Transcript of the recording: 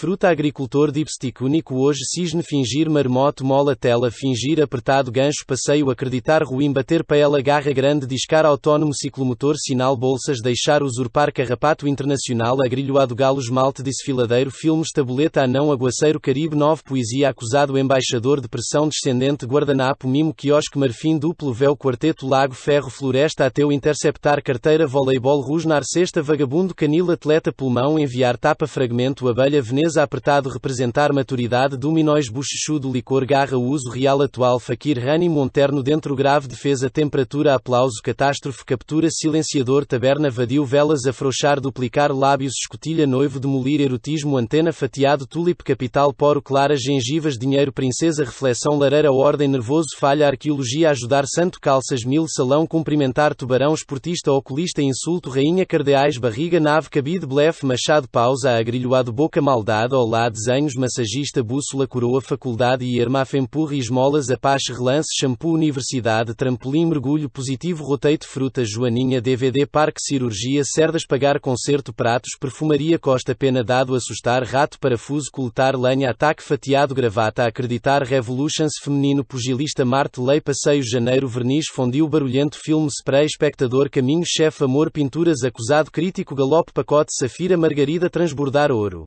Fruta agricultor dipstick único hoje cisne fingir marmoto mola tela fingir apertado gancho passeio acreditar ruim bater paela garra grande discar autónomo ciclomotor sinal bolsas deixar usurpar carrapato internacional agrilhoado galo esmalte desfiladeiro filmes tabuleta anão aguaceiro caribe 9 poesia acusado embaixador depressão descendente guardanapo mimo quiosque marfim duplo véu quarteto lago ferro floresta ateu interceptar carteira voleibol rusnar cesta vagabundo canil atleta pulmão enviar tapa fragmento abelha veneza apertado representar maturidade dominóis bochechudo licor garra uso real atual faquir rani monterno dentro grave defesa temperatura aplauso catástrofe captura silenciador taberna vadio velas afrouxar duplicar lábios escotilha noivo demolir erotismo antena fatiado tulip capital poro clara gengivas dinheiro princesa reflexão lareira ordem nervoso falha arqueologia ajudar santo calças mil salão cumprimentar tubarão esportista oculista insulto rainha cardeais barriga nave cabide blefe machado pausa agrilhoado boca maldade olá desenhos massagista bússola coroa faculdade e ermafempurre esmolas apache relance shampoo universidade trampolim mergulho positivo rotate fruta joaninha DVD parque cirurgia cerdas pagar concerto pratos perfumaria costa pena dado assustar rato parafuso coletar lenha ataque fatiado gravata acreditar revolutions feminino pugilista marte lei passeio janeiro verniz fundiu barulhento filme spray espectador caminho chefe amor pinturas acusado crítico galope pacote safira margarida transbordar ouro